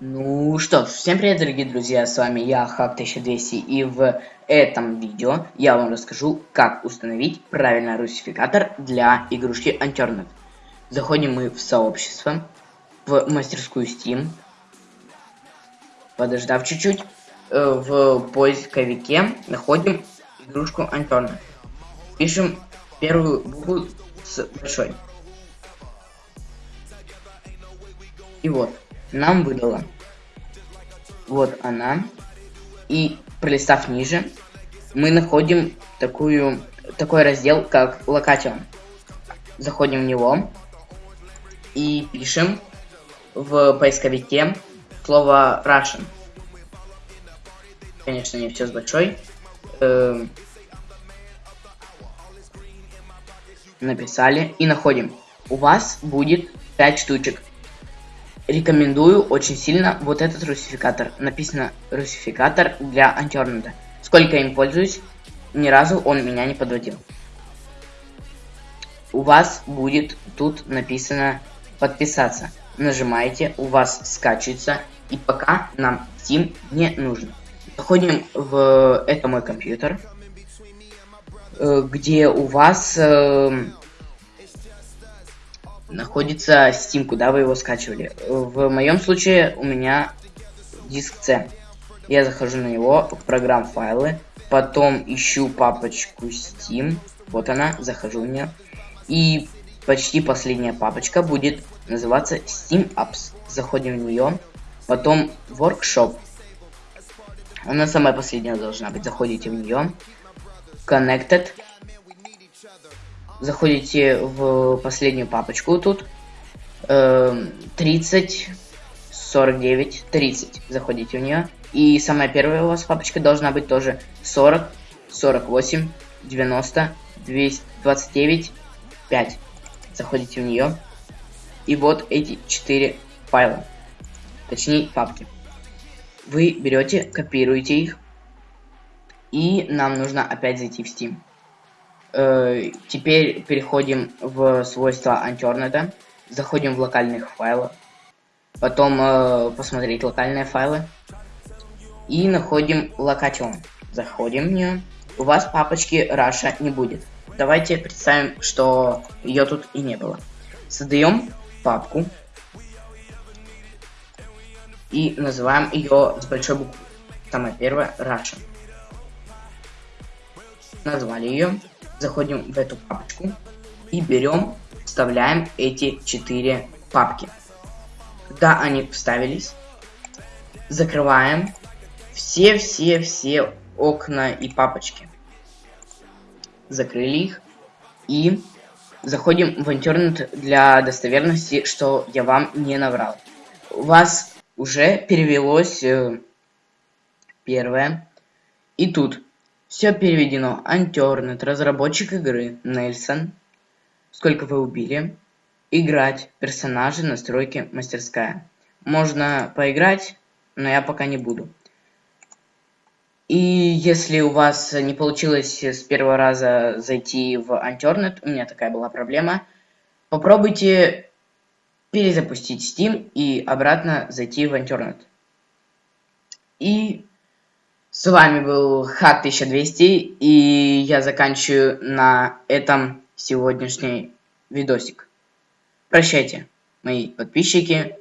Ну что ж, всем привет, дорогие друзья, с вами я, Хак1200, и в этом видео я вам расскажу, как установить правильный русификатор для игрушки Unturned. Заходим мы в сообщество, в мастерскую Steam, подождав чуть-чуть, э, в поисковике находим игрушку Unturned. Пишем первую букву с большой. И вот нам выдала. Вот она. И пролистав ниже, мы находим такую, такой раздел, как Location. Заходим в него и пишем в поисковике слово Russian. Конечно, не все с большой. Эм, написали и находим. У вас будет 5 штучек. Рекомендую очень сильно вот этот русификатор. Написано русификатор для антиорнада. Сколько им пользуюсь, ни разу он меня не подводил. У вас будет тут написано подписаться. Нажимаете, у вас скачивается, и пока нам Steam не нужен. Заходим в это мой компьютер, э, где у вас эм, находится Steam, куда вы его скачивали. В моем случае у меня диск C. Я захожу на него, в программ файлы, потом ищу папочку Steam, вот она, захожу в нее, и почти последняя папочка будет называться Steam Apps. Заходим в нее, потом Workshop. Она самая последняя должна быть. Заходите в нее. Connected заходите в последнюю папочку тут. 30, 49, 30. Заходите в нее. И самая первая у вас папочка должна быть тоже 40, 48, 90, 229, 5. Заходите в нее. И вот эти 4 файла. Точнее, папки. Вы берете, копируете их. И нам нужно опять зайти в Steam. Э, теперь переходим в свойства Unturned, заходим в локальных файлов, потом э, посмотреть локальные файлы и находим Location. Заходим в нее. У вас папочки Russia не будет. Давайте представим, что ее тут и не было. Создаем папку и называем ее с большой буквы. Самая первая Russia. Назвали ее заходим в эту папочку и берем, вставляем эти четыре папки. Когда они вставились, закрываем все-все-все окна и папочки. Закрыли их и заходим в интернет для достоверности, что я вам не наврал. У вас уже перевелось э, первое. И тут все переведено. Unturned. Разработчик игры. Нельсон. Сколько вы убили. Играть. Персонажи. Настройки. Мастерская. Можно поиграть, но я пока не буду. И если у вас не получилось с первого раза зайти в Unturned, у меня такая была проблема, попробуйте перезапустить Steam и обратно зайти в Unturned. И с вами был Хак 1200, и я заканчиваю на этом сегодняшний видосик. Прощайте, мои подписчики.